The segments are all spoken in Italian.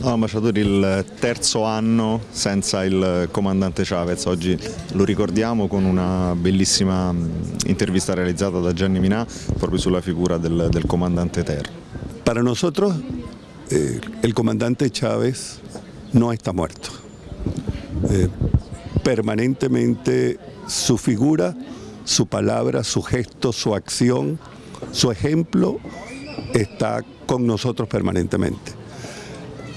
No, ambasciatore, il terzo anno senza il comandante Chavez, oggi lo ricordiamo con una bellissima intervista realizzata da Gianni Minà proprio sulla figura del, del comandante Ter. Para nosotros eh, el comandante Chávez no está muerto. Eh, permanentemente su figura, su palabra, su gesto, su acción, su ejemplo está con nosotros permanentemente.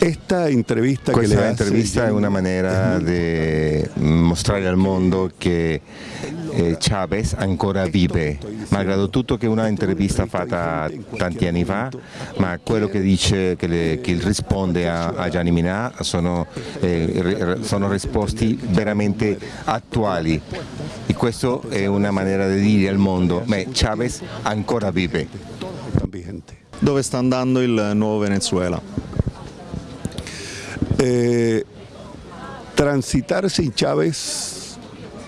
Esta intervista Questa che le intervista hace, è una maniera di mostrare al mondo che eh, Chavez ancora vive, malgrado tutto che è una intervista fatta tanti anni fa, ma quello che dice, che, le, che risponde a, a, Gianni Minà sono, eh, sono risposte veramente attuali e questa è una maniera di dire al mondo, che Chavez ancora vive. Dove sta andando il nuovo Venezuela? Eh, transitar sin Chávez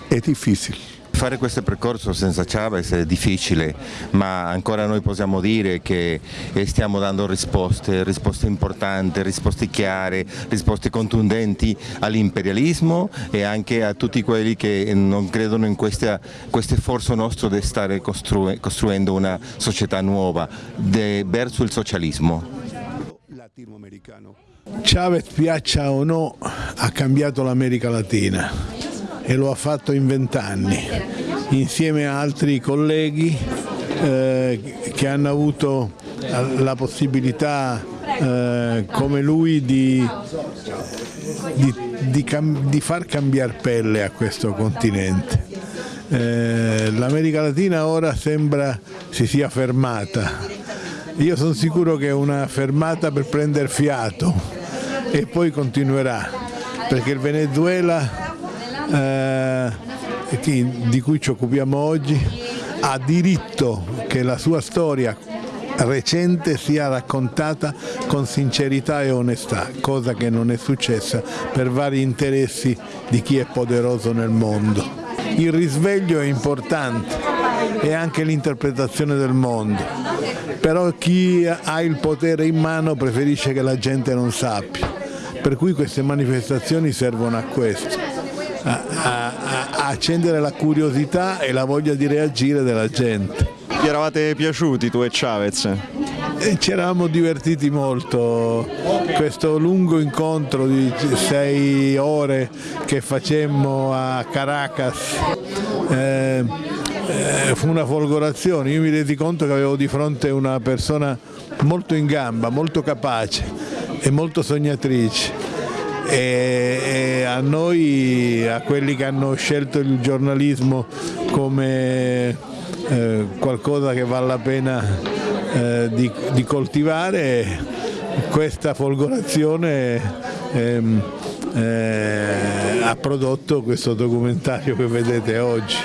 è difficile. Fare questo percorso senza Chavez è difficile, ma ancora noi possiamo dire che stiamo dando risposte, risposte importanti, risposte chiare, risposte contundenti all'imperialismo e anche a tutti quelli che non credono in questo sforzo nostro di stare costru costruendo una società nuova verso il socialismo. Chavez, piaccia o no, ha cambiato l'America Latina e lo ha fatto in vent'anni, insieme a altri colleghi eh, che hanno avuto la possibilità eh, come lui di, di, di, di, far cambiare pelle a questo continente. Eh, L'America Latina ora sembra si sia fermata, io sono sicuro che è una fermata per prendere fiato e poi continuerà, perché il Venezuela eh, di cui ci occupiamo oggi ha diritto che la sua storia recente sia raccontata con sincerità e onestà, cosa che non è successa per vari interessi di chi è poderoso nel mondo. Il risveglio è importante e anche l'interpretazione del mondo, però chi ha il potere in mano preferisce che la gente non sappia, per cui queste manifestazioni servono a questo, a, a, a accendere la curiosità e la voglia di reagire della gente. Vi eravate piaciuti tu e Chavez? Ci eravamo divertiti molto, questo lungo incontro di sei ore che facemmo a Caracas eh, eh, fu una folgorazione, io mi resi conto che avevo di fronte una persona molto in gamba, molto capace e molto sognatrice. E, e a noi, a quelli che hanno scelto il giornalismo come eh, qualcosa che vale la pena eh, di, di, coltivare, questa folgorazione ehm, eh, ha prodotto questo documentario che vedete oggi.